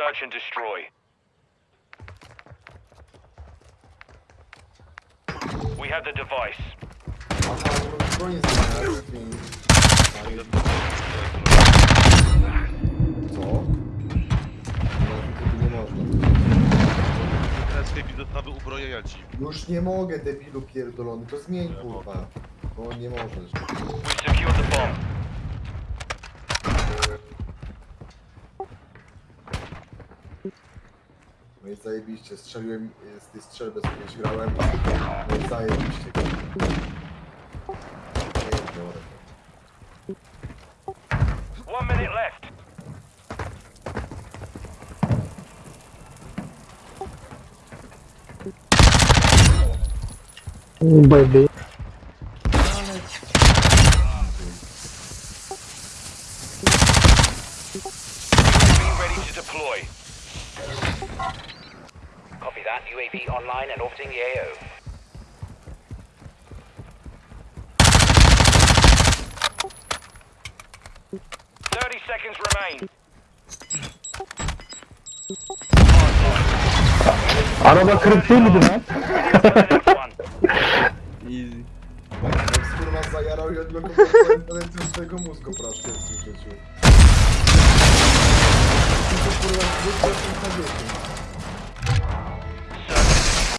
Search and destroy. We have the device. Co? Nie można. Teraz chętnie dostawy ubrojenia ci. Już nie mogę, debilu pierdolony, to zmień kurwa. Bo nie możesz. We've secured the bomb. No i zajebiście, strzeliłem y, z tej strzelby, z której grałem. No i zajebiście. One minute left. Baby. Be ready to deploy. Copy that. UAV online and orbiting the AO. Thirty seconds remain. Araba kırık değil miydi lan? Ready for the next one. Easy. Jak kurwa zajarał i odblokował całym potencjał mózgu po raz pierwszy życiu.